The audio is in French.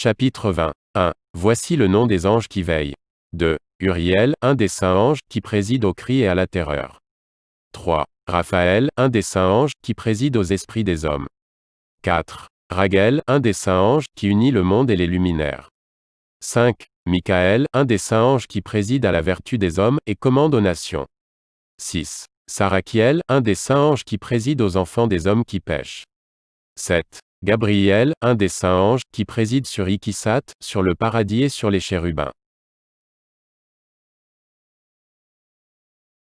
Chapitre 20. 1. Voici le nom des anges qui veillent. 2. Uriel, un des saints anges, qui préside au cri et à la terreur. 3. Raphaël, un des saints anges, qui préside aux esprits des hommes. 4. Raguel, un des saints anges, qui unit le monde et les luminaires. 5. Michael, un des saints anges qui préside à la vertu des hommes, et commande aux nations. 6. Sarakiel, un des saints anges qui préside aux enfants des hommes qui pêchent. 7. Gabriel, un des saints anges, qui préside sur Ikisat, sur le paradis et sur les chérubins.